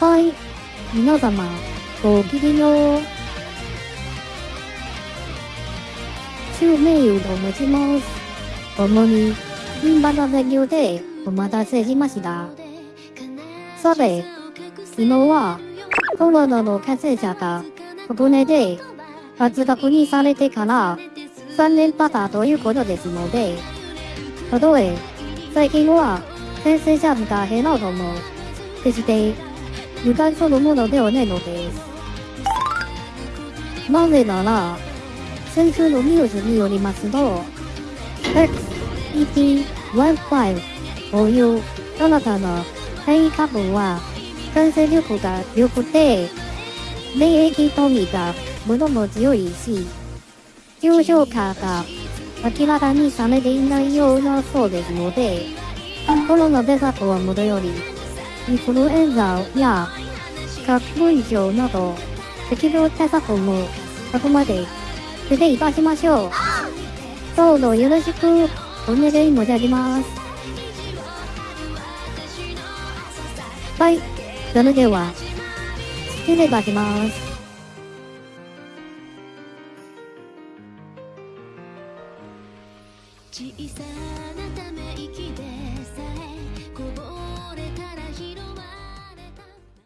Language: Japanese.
はい皆様、ごきげんよう。中名誉と申します。主に、銀バナ勉強でお待たせしました。さて、昨日は、コロナの感染者が国内で初確認されてから3年経ったということですので、たとえ最近は感染者が減ろうとも、決して油断するものではないのです。なぜなら、先週のニュースによりますと、XEP15 という新たな変異株は感染力が良くて、免疫逃避が最も強いし、重症化が明らかにされていないようなそうですので、コロナ対策はもとより、インフルエンザや花粉症など、適量対策もあくまで徹底いたしましょう。どうぞよろしくお願い申し上げます。はい、それでは、失礼いたします。小さな